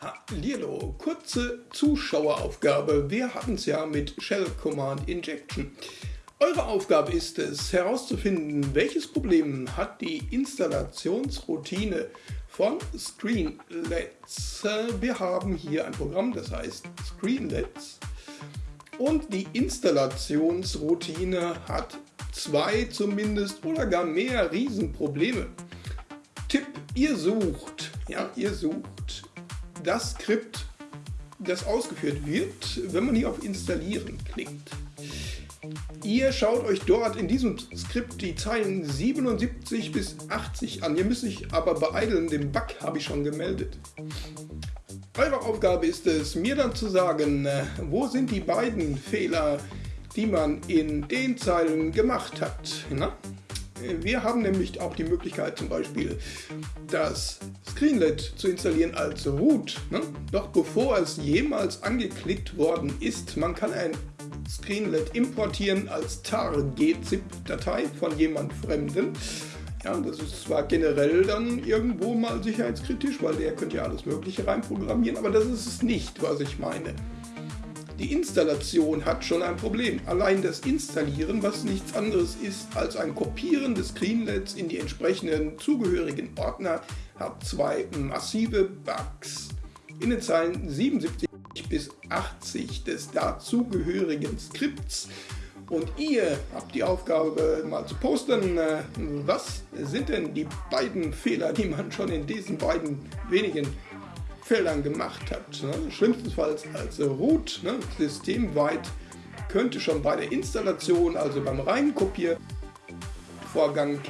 Hallihallo, kurze Zuschaueraufgabe. Wir hatten es ja mit Shell Command Injection. Eure Aufgabe ist es, herauszufinden, welches Problem hat die Installationsroutine von Screenlets. Wir haben hier ein Programm, das heißt Screenlets. Und die Installationsroutine hat zwei zumindest oder gar mehr Riesenprobleme. Tipp, ihr sucht, ja, ihr sucht das Skript, das ausgeführt wird, wenn man hier auf Installieren klickt. Ihr schaut euch dort in diesem Skript die Zeilen 77 bis 80 an. Ihr müsst euch aber beeilen, den Bug habe ich schon gemeldet. Eure Aufgabe ist es, mir dann zu sagen, äh, wo sind die beiden Fehler, die man in den Zeilen gemacht hat. Na? Wir haben nämlich auch die Möglichkeit zum Beispiel das Screenlet zu installieren als Root. Ne? Doch bevor es jemals angeklickt worden ist, man kann ein Screenlet importieren als tar-gzip-Datei von jemand Fremden. Ja, das ist zwar generell dann irgendwo mal sicherheitskritisch, weil der könnte ja alles mögliche reinprogrammieren, aber das ist es nicht, was ich meine. Die Installation hat schon ein Problem. Allein das Installieren, was nichts anderes ist als ein Kopieren des Screenlets in die entsprechenden zugehörigen Ordner, hat zwei massive Bugs. In den Zeilen 77 bis 80 des dazugehörigen Skripts und ihr habt die Aufgabe mal zu posten, äh, was sind denn die beiden Fehler, die man schon in diesen beiden wenigen Feldern gemacht hat. Ne? Schlimmstenfalls als Root, ne? systemweit, könnte schon bei der Installation, also beim Reinkopiervorgang,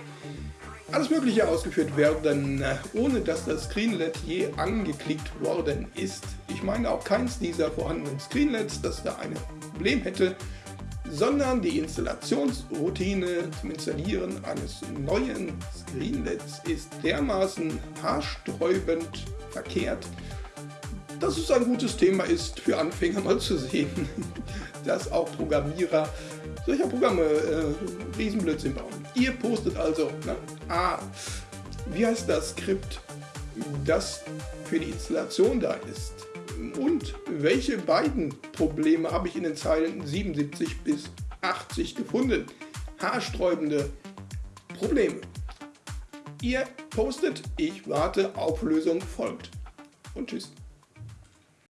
alles mögliche ausgeführt werden, ohne dass das Screenlet je angeklickt worden ist. Ich meine auch keins dieser vorhandenen Screenlets, das da ein Problem hätte, sondern die Installationsroutine zum Installieren eines neuen Screenlets ist dermaßen haarsträubend verkehrt, dass es ein gutes Thema ist für Anfänger mal zu sehen, dass auch Programmierer solcher Programme äh, Riesenblödsinn bauen. Ihr postet also, na, ah, wie heißt das Skript, das für die Installation da ist? Und welche beiden Probleme habe ich in den Zeilen 77 bis 80 gefunden? Haarsträubende Probleme. Ihr postet, ich warte, Auflösung folgt. Und tschüss.